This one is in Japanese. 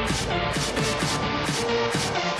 We'll be right back.